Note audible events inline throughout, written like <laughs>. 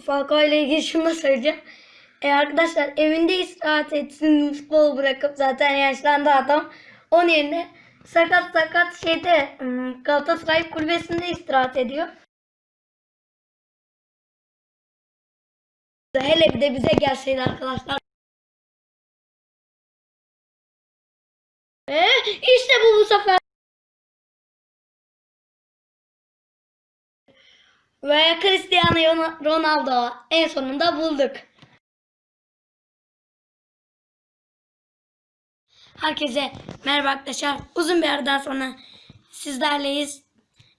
Falcao ile ilgili şunu da söyleyeceğim. E arkadaşlar evinde istirahat etsin futbol bırakıp zaten yaşlandı adam. Onun yerine sakat sakat şeyde hmm, Galatasaray kulübesinde istirahat ediyor. Hele bir de bize gelseydi arkadaşlar. Ve işte bu bu sefer. Ve Cristiano Ronaldo en sonunda bulduk. Herkese merhaba arkadaşlar. Uzun bir aradan sonra sizlerleyiz.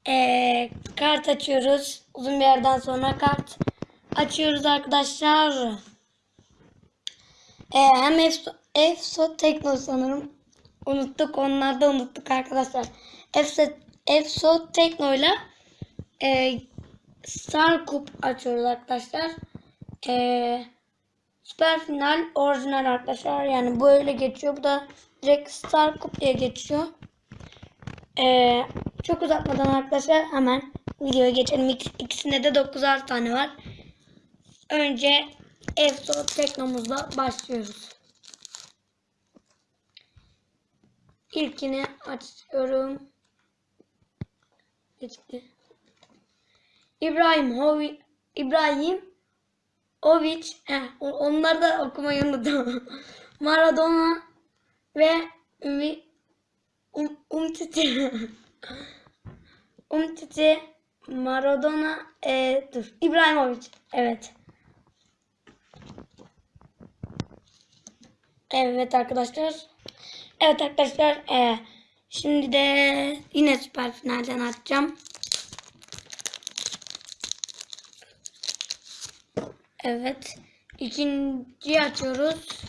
Ee, kart açıyoruz. Uzun bir aradan sonra kart açıyoruz arkadaşlar. Ee, hem Efso, Efso Tekno sanırım. Unuttuk. Onları da unuttuk arkadaşlar. Efso, Efso Tekno ile Star Cup açıyoruz arkadaşlar. Ee, Süper final orijinal arkadaşlar. Yani böyle geçiyor. Bu da direkt Star Cup diye geçiyor. Ee, çok uzatmadan arkadaşlar hemen videoya geçelim. İk- İkisinde de 9'ar tane var. Önce Efso Teknomuzla başlıyoruz. İlkini açıyorum. Geçti. İbrahim Hovi İbrahim Ovic eh, o- onları da okumayı unuttum. <laughs> Maradona ve Umi um, Umtiti <laughs> Umtiti Maradona e, dur İbrahimovic evet. Evet arkadaşlar. Evet arkadaşlar e, şimdi de yine süper finalden atacağım. Evet. İkinci açıyoruz.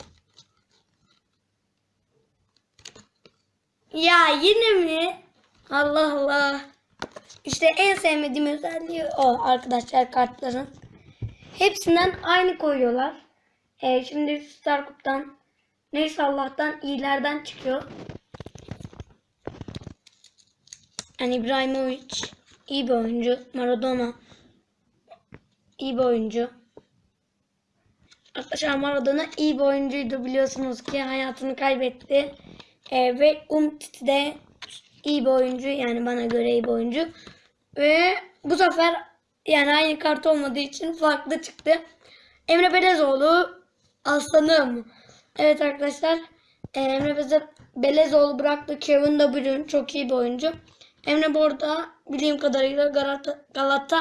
Ya yine mi? Allah Allah. İşte en sevmediğim özelliği o arkadaşlar kartların. Hepsinden aynı koyuyorlar. Ee, şimdi Star Cup'tan neyse Allah'tan iyilerden çıkıyor. Yani İbrahimovic iyi bir oyuncu. Maradona iyi bir oyuncu. Arkadaşlar Maradona iyi bir oyuncuydu biliyorsunuz ki hayatını kaybetti. Ee, ve Umtiti de iyi bir oyuncu yani bana göre iyi bir oyuncu. Ve bu sefer yani aynı kart olmadığı için farklı çıktı. Emre Belezoğlu aslanım. Evet arkadaşlar e, Emre Beze- Belezoğlu bıraktı. Kevin De Bruyne çok iyi bir oyuncu. Emre bu arada bildiğim kadarıyla Galata, Galata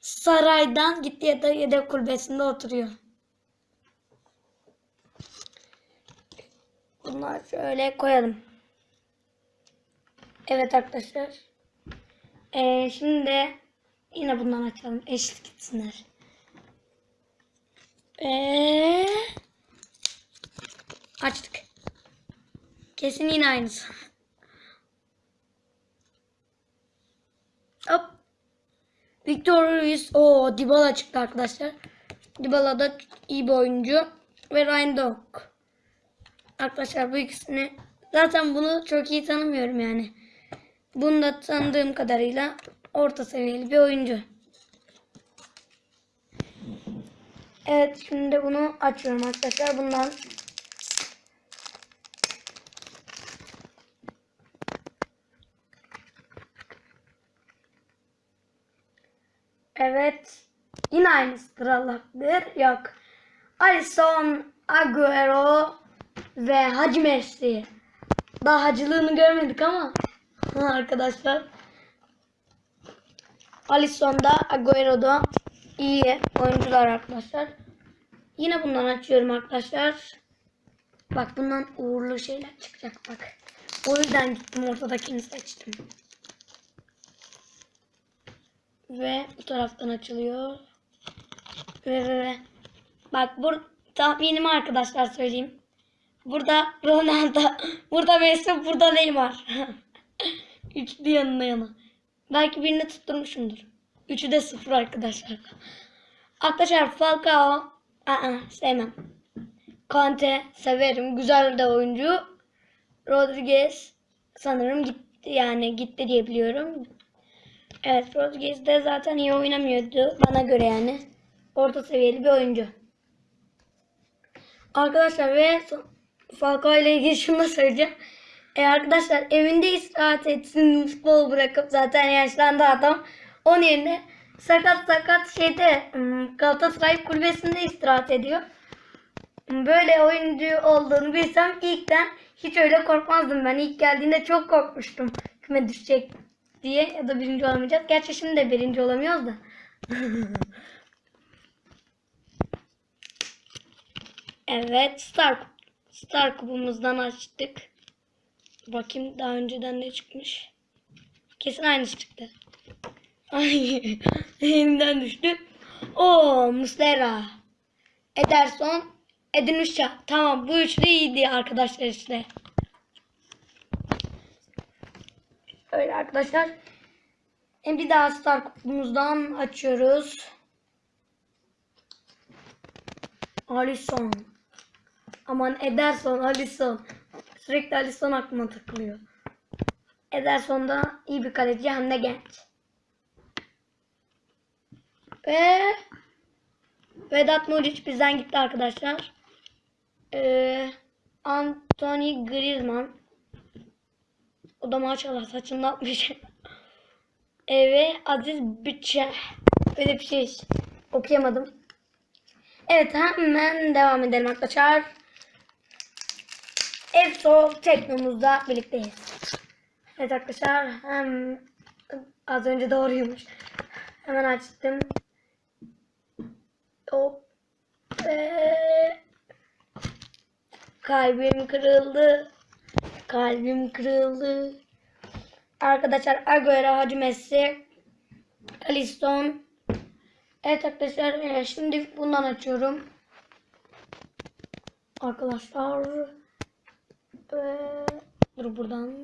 Saray'dan gitti ya da yedek kulübesinde oturuyor. Bunlar şöyle koyalım. Evet arkadaşlar. Ee, şimdi de yine bundan açalım. Eşlik etsinler. Ee, açtık. Kesin yine aynısı. Hop. Victor Ruiz. O Dybala çıktı arkadaşlar. Dybala da iyi bir oyuncu. Ve Ryan Dog. Arkadaşlar bu ikisini zaten bunu çok iyi tanımıyorum yani. Bunu da tanıdığım kadarıyla orta seviyeli bir oyuncu. Evet şimdi de bunu açıyorum arkadaşlar. Bundan Evet. Yine aynısıdır Allah'tır. Yok. Alisson, Agüero ve Hacı Messi. Daha hacılığını görmedik ama arkadaşlar. Alisson da Agüero da iyi oyuncular arkadaşlar. Yine bundan açıyorum arkadaşlar. Bak bundan uğurlu şeyler çıkacak bak. O yüzden gittim ortadakini seçtim. Ve bu taraftan açılıyor. Ve ve ve. Bak bur tahminimi arkadaşlar söyleyeyim. Burada Ronaldo, burada Messi, burada Neymar. <laughs> Üçlü yanına yana. Belki birini tutturmuşumdur. Üçü de sıfır arkadaşlar. Arkadaşlar Falcao, aa, sevmem. Kante severim. Güzel de oyuncu. Rodriguez sanırım gitti yani gitti diye biliyorum. Evet Rodriguez de zaten iyi oynamıyordu bana göre yani. orta seviyeli bir oyuncu. Arkadaşlar ve son- Falcao ile ilgili şunu da söyleyeceğim. E arkadaşlar evinde istirahat etsin futbol bırakıp zaten yaşlandı adam. Onun yerine sakat sakat şeyde hmm, Galatasaray kulübesinde istirahat ediyor. Böyle oyuncu olduğunu bilsem ilkten hiç öyle korkmazdım ben. İlk geldiğinde çok korkmuştum küme düşecek diye ya da birinci olamayacağız. Gerçi şimdi de birinci olamıyoruz da. <laughs> evet Star, Star kubumuzdan açtık. Bakayım daha önceden ne çıkmış. Kesin aynısı çıktı. <laughs> Elimden düştü. O Muslera. Ederson. Edin. Tamam bu üçlü iyiydi arkadaşlar işte. Öyle arkadaşlar. Hem bir daha Star kutumuzdan açıyoruz. Alisson. Aman Ederson, Alisson. Sürekli Alisson aklıma takılıyor. Ederson da iyi bir kaleci hem de genç. Ve Vedat Muriç bizden gitti arkadaşlar. Ee, Anthony Griezmann. O da maşallah saçını atmış. <laughs> Ee, ve Aziz Bütçe. Öyle bir şey okuyamadım. Evet hemen devam edelim arkadaşlar. Efso teknomuzda birlikteyiz. Evet arkadaşlar hem az önce doğruymuş. Hemen açtım. Hop. Ve kalbim kırıldı. Kalbim kırıldı. Arkadaşlar Agüero, Hacı Messi, Alisson. Evet arkadaşlar e, şimdi bundan açıyorum. Arkadaşlar ve dur buradan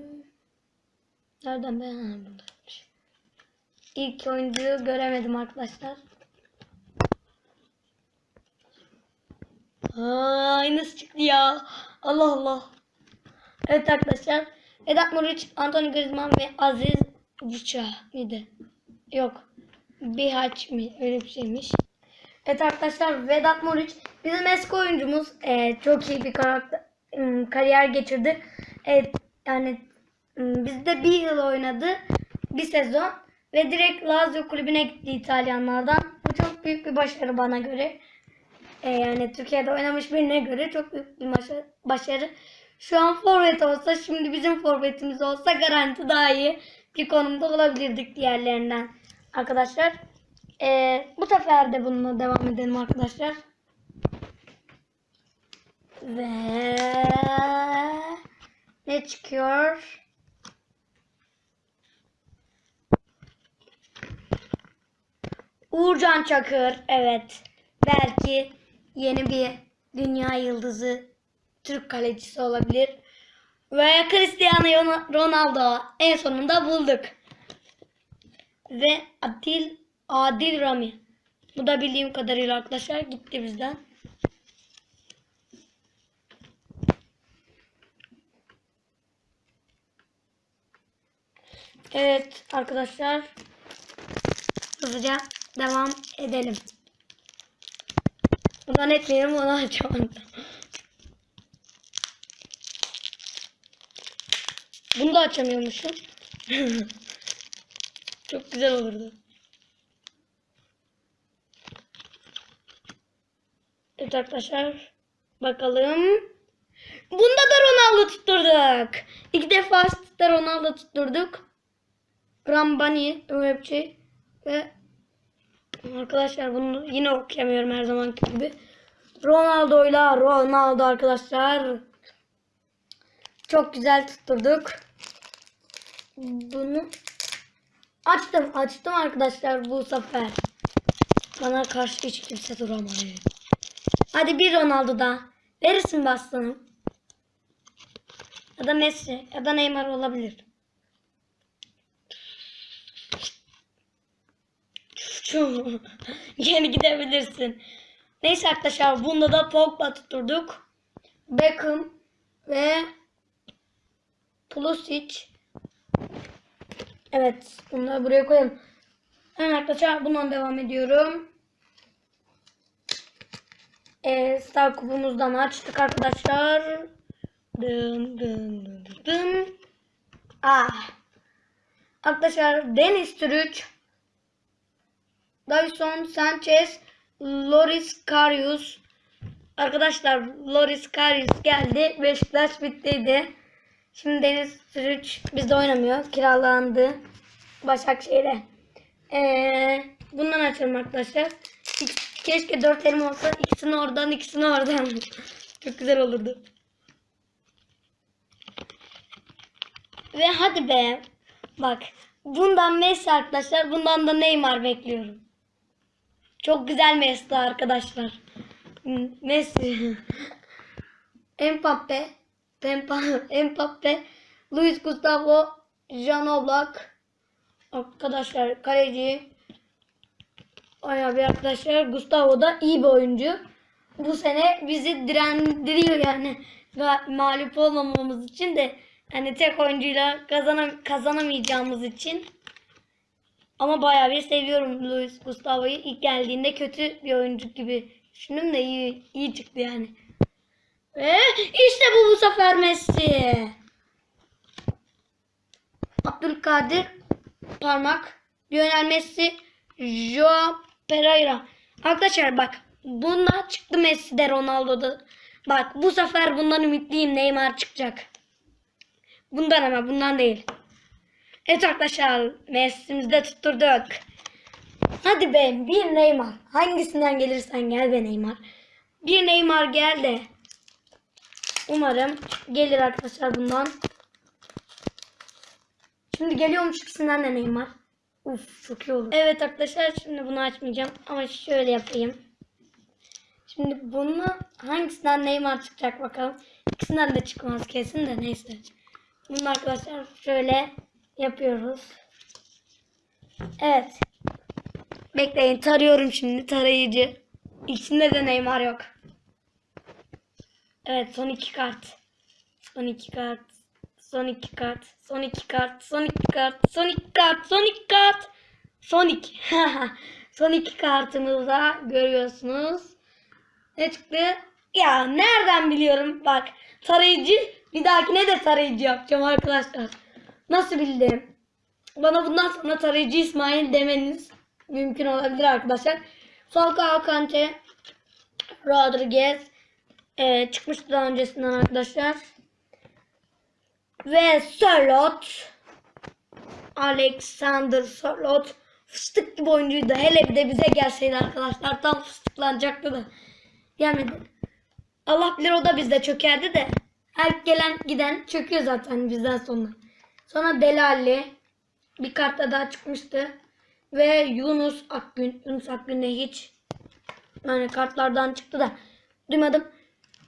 nereden ben buradaymış. İlk oyuncuyu göremedim arkadaşlar. Aa, aynısı çıktı ya. Allah Allah. Evet arkadaşlar. Vedat Muriç, Anthony Griezmann ve Aziz Buça mıydı? Yok. Bihaç mi? Öyle bir şeymiş. Evet arkadaşlar Vedat Muriç bizim eski oyuncumuz. Ee, çok iyi bir karakter, kariyer geçirdi. Evet yani bizde bir yıl oynadı. Bir sezon. Ve direkt Lazio kulübüne gitti İtalyanlardan. Bu çok büyük bir başarı bana göre. Ee, yani Türkiye'de oynamış birine göre çok büyük bir başarı. Şu an forvet olsa şimdi bizim forvetimiz olsa garanti daha iyi bir konumda olabilirdik diğerlerinden. Arkadaşlar ee, bu sefer de bununla devam edelim arkadaşlar. Ve ne çıkıyor? Uğurcan Çakır. Evet. Belki yeni bir dünya yıldızı Türk kalecisi olabilir. Ve Cristiano Ronaldo en sonunda bulduk. Ve Adil Adil Rami. Bu da bildiğim kadarıyla arkadaşlar gitti bizden. Evet arkadaşlar. Hızlıca devam edelim. Buradan etmeyelim onu açamadım. Bunu da açamıyormuşum. <laughs> Çok güzel olurdu. Evet arkadaşlar. Bakalım. Bunda da Ronaldo tutturduk. İki defa Ronaldo tutturduk. Rambani öyle bir şey. Ve arkadaşlar bunu yine okuyamıyorum her zamanki gibi. Ronaldo'yla Ronaldo arkadaşlar. Çok güzel tutturduk. Bunu açtım. Açtım arkadaşlar bu sefer. Bana karşı hiç kimse duramadı. Hadi bir Ronaldo da. Verirsin be aslanım. Ya da Messi ya da Neymar olabilir. Yeni <laughs> gidebilirsin. Neyse arkadaşlar bunda da Pogba tutturduk. Beckham ve Pulisic. Evet bunları buraya koyalım. Evet arkadaşlar bundan devam ediyorum. e, Star kupumuzdan açtık arkadaşlar. Dın dın dın dın. Ah. Arkadaşlar Deniz Türüç, Dyson Sanchez, Loris Karius. Arkadaşlar Loris Karius geldi. Beşiktaş bittiydi. Şimdi Deniz Türüç bizde oynamıyor. Kiralandı. Başakşehir'e. Ee, bundan açalım arkadaşlar. Keşke dört elim olsa. ikisini oradan ikisini oradan. <laughs> Çok güzel olurdu. Ve hadi be. Bak. Bundan Messi arkadaşlar. Bundan da Neymar bekliyorum. Çok güzel Messi arkadaşlar. Messi. Mbappe. Mbappe. Luis Gustavo. Jan Oblak. Arkadaşlar kaleci. Ay abi arkadaşlar Gustavo da iyi bir oyuncu. Bu sene bizi direndiriyor yani. Ga- Mağlup olmamamız için de yani tek oyuncuyla kazanam kazanamayacağımız için. Ama bayağı bir seviyorum Luis Gustavo'yu. İlk geldiğinde kötü bir oyuncu gibi düşündüm de iyi, iyi çıktı yani. Ve işte bu bu sefer Messi. Abdülkadir Parmak, Lionel Messi, Joao Pereira. Arkadaşlar bak bunlar çıktı Messi'de Ronaldo'da. Bak bu sefer bundan ümitliyim Neymar çıkacak. Bundan ama bundan değil. Evet arkadaşlar Messi'mizi de tutturduk. Hadi be bir Neymar. Hangisinden gelirsen gel be Neymar. Bir Neymar gel de. Umarım gelir arkadaşlar bundan. Şimdi geliyormuş ikisinden de Neymar. Uf çok iyi olur. Evet arkadaşlar şimdi bunu açmayacağım ama şöyle yapayım. Şimdi bunu hangisinden Neymar çıkacak bakalım. İkisinden de çıkmaz kesin de neyse. Bunu arkadaşlar şöyle yapıyoruz. Evet. Bekleyin tarıyorum şimdi tarayıcı. İkisinde de Neymar yok. Evet son iki kart. Son iki kart. Son iki kart. Son iki kart. Son iki kart. Son iki kart. Son iki kart. Son iki. <laughs> son iki kartımızda görüyorsunuz. Ne çıktı? Ya nereden biliyorum? Bak tarayıcı bir dahakine de tarayıcı yapacağım arkadaşlar. Nasıl bildim? Bana bundan sonra tarayıcı İsmail demeniz mümkün olabilir arkadaşlar. Falcao Kante Rodriguez e, çıkmıştı daha öncesinden arkadaşlar. Ve Sörlot Alexander Sörlot fıstık gibi oyuncuydu. Hele bir de bize gelseydi arkadaşlar tam fıstıklanacaktı da. Gelmedi. Allah bilir o da bizde çökerdi de. Her gelen giden çöküyor zaten bizden sonra. Sonra Delali bir kartta daha çıkmıştı. Ve Yunus Akgün. Yunus Akgün de hiç yani kartlardan çıktı da duymadım.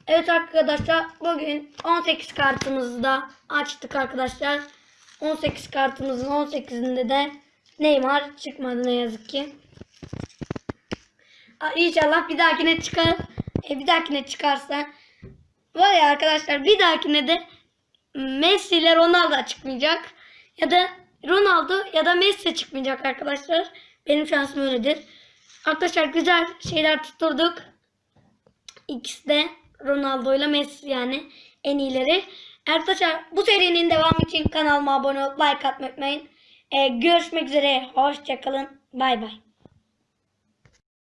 Evet arkadaşlar bugün 18 kartımızı da açtık arkadaşlar. 18 kartımızın 18'inde de Neymar çıkmadı ne yazık ki. İnşallah bir dahakine çıkar. E, bir dahakine çıkarsa var ya arkadaşlar bir dahakine de Messi ile Ronaldo çıkmayacak. Ya da Ronaldo ya da Messi çıkmayacak arkadaşlar. Benim şansım öyledir. Arkadaşlar güzel şeyler tutturduk. İkisi de Ronaldo ile Messi yani en iyileri. Arkadaşlar bu serinin devamı için kanalıma abone olup like atmayı unutmayın. Ee, görüşmek üzere. Hoşçakalın. Bay bay.